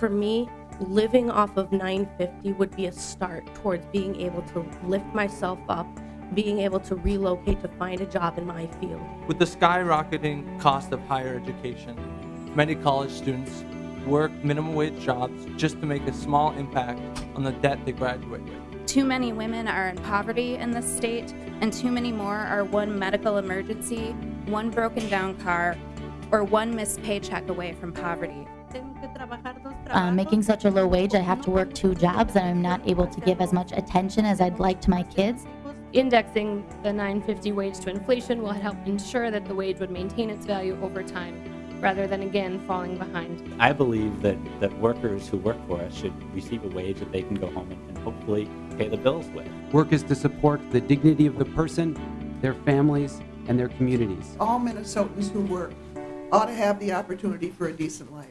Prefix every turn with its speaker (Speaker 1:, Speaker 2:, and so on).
Speaker 1: For me, living off of 950 would be a start towards being able to lift myself up, being able to relocate to find a job in my field.
Speaker 2: With the skyrocketing cost of higher education, many college students work minimum wage jobs just to make a small impact on the debt they graduate with.
Speaker 3: Too many women are in poverty in this state, and too many more are one medical emergency, one broken down car, or one missed paycheck away from poverty.
Speaker 4: Uh, making such a low wage, I have to work two jobs and I'm not able to give as much attention as I'd like to my kids.
Speaker 5: Indexing the 950 wage to inflation will help ensure that the wage would maintain its value over time, rather than again falling behind.
Speaker 6: I believe that, that workers who work for us should receive a wage that they can go home and, and hopefully pay the bills with.
Speaker 7: Work is to support the dignity of the person, their families, and their communities.
Speaker 8: all Minnesotans who work ought to have the opportunity for a decent life.